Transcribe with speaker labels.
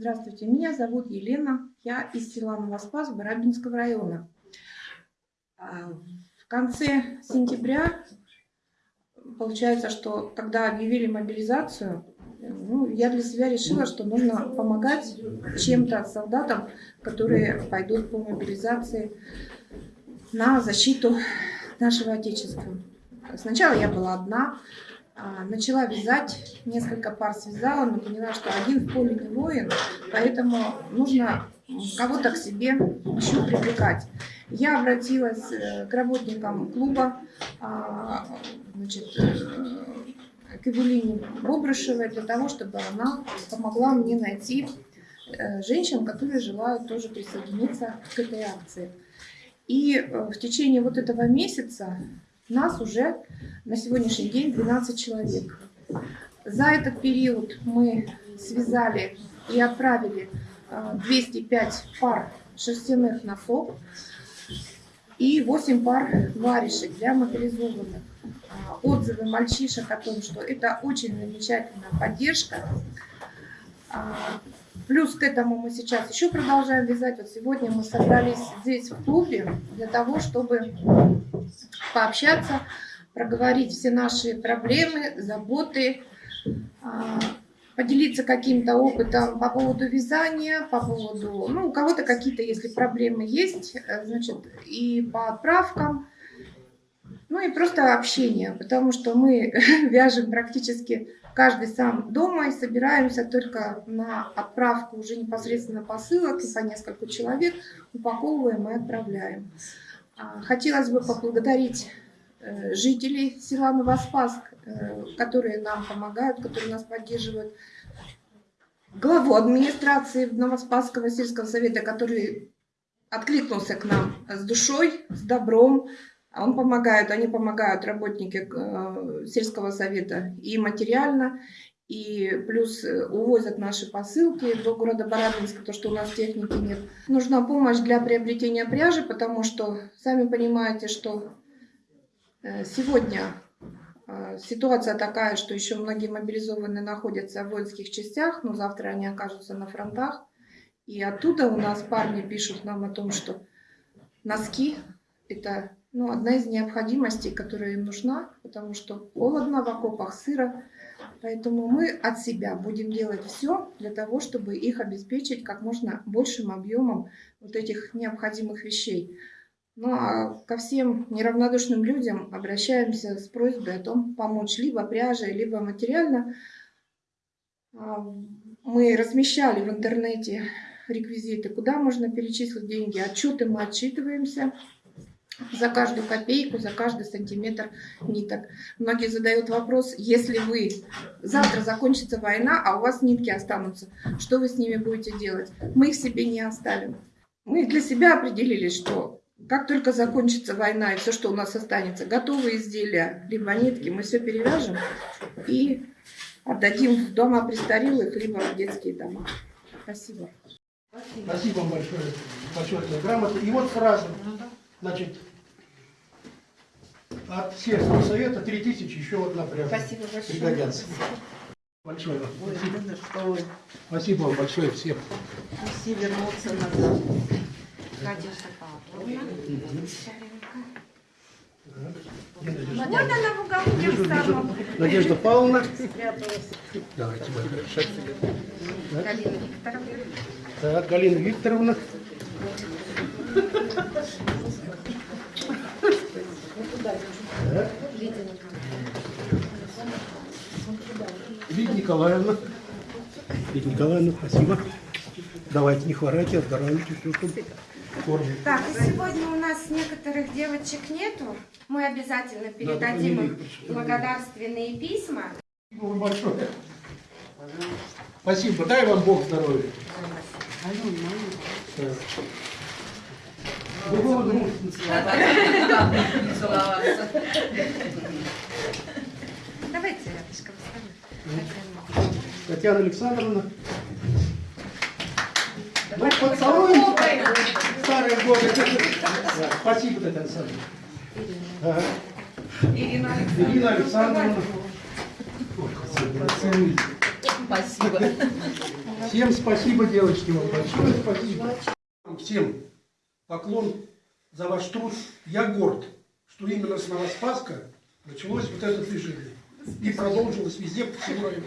Speaker 1: Здравствуйте, меня зовут Елена, я из села Новоспас Барабинского района. А, в конце сентября, получается, что когда объявили мобилизацию, ну, я для себя решила, что нужно помогать чем-то солдатам, которые пойдут по мобилизации на защиту нашего Отечества. Сначала я была одна, начала вязать, несколько пар связала, но поняла, что один в поле не воин, поэтому нужно кого-то к себе еще привлекать. Я обратилась э, к работникам клуба, а, значит, э, к Эвелине Бобрышевой для того, чтобы она помогла мне найти э, женщин, которые желают тоже присоединиться к этой акции. И в течение вот этого месяца нас уже на сегодняшний день 12 человек. За этот период мы связали и отправили 205 а, пар шерстяных носков и 8 пар варежек для мобилизованных. А, отзывы мальчишек о том, что это очень замечательная поддержка. Плюс к этому мы сейчас еще продолжаем вязать. Вот сегодня мы собрались здесь в клубе для того, чтобы пообщаться, проговорить все наши проблемы, заботы, а, поделиться каким-то опытом по поводу вязания, по поводу, ну, у кого-то какие-то, если проблемы есть, э, значит, и по отправкам, ну и просто общение, потому что мы вяжем практически каждый сам дома и собираемся только на отправку уже непосредственно посылок и по несколько человек упаковываем и отправляем. А, хотелось бы поблагодарить э, жителей села Новоспаск, э, которые нам помогают, которые нас поддерживают. Главу администрации Новоспасского сельского совета, который откликнулся к нам с душой, с добром. Он помогает, они помогают работники э, сельского совета и материально, и плюс э, увозят наши посылки до города Барабинска, то, что у нас техники нет. Нужна помощь для приобретения пряжи, потому что, сами понимаете, что э, сегодня ситуация такая, что еще многие мобилизованные находятся в воинских частях, но завтра они окажутся на фронтах. И оттуда у нас парни пишут нам о том, что носки – это ну, одна из необходимостей, которая им нужна, потому что холодно в окопах, сыро. Поэтому мы от себя будем делать все для того, чтобы их обеспечить как можно большим объемом вот этих необходимых вещей. Ну а ко всем неравнодушным людям обращаемся с просьбой о том помочь либо пряжей, либо материально. А, мы размещали в интернете реквизиты, куда можно перечислить деньги, отчеты мы отчитываемся за каждую копейку, за каждый сантиметр ниток. Многие задают вопрос, если вы завтра закончится война, а у вас нитки останутся, что вы с ними будете делать? Мы их себе не оставим. Мы для себя определили, что как только закончится война и все, что у нас останется, готовые изделия, либо нитки, мы все перевяжем и отдадим в дома престарелых, либо в детские дома. Спасибо.
Speaker 2: Спасибо вам большое. Почетная грамота. И вот сразу, значит, от сельского совета 3000 еще одна прямо
Speaker 1: Спасибо большое.
Speaker 2: пригодятся. Большое вам. Спасибо. Спасибо вам большое всем.
Speaker 3: Все вернуться назад. Надежда Павловна.
Speaker 1: Вот она в уголке в самом.
Speaker 2: Надежда Павловна. Давайте, большое.
Speaker 1: Галина Викторовна.
Speaker 2: Так, Галина Викторовна. Лидия Николаевна. Лидия Николаевна, спасибо. Давайте, не хворайте, оздоравливайте все, чтобы.
Speaker 1: Так, и сегодня у нас некоторых девочек нету. Мы обязательно передадим им благодарственные письма.
Speaker 2: Спасибо вам большое. Спасибо. Дай вам Бог здоровья. Другого друга. Татьяна Александровна. Ну, поцелуем старые годы. Спасибо, Татьяна Александровна. Ага.
Speaker 1: Ирина Александровна.
Speaker 2: Ирина Александровна.
Speaker 3: Спасибо.
Speaker 2: Всем спасибо, девочки, вам большое спасибо. Всем поклон за ваш труд. Я горд, что именно с Новоспаска началось вот это движение. И продолжилось везде по всему району.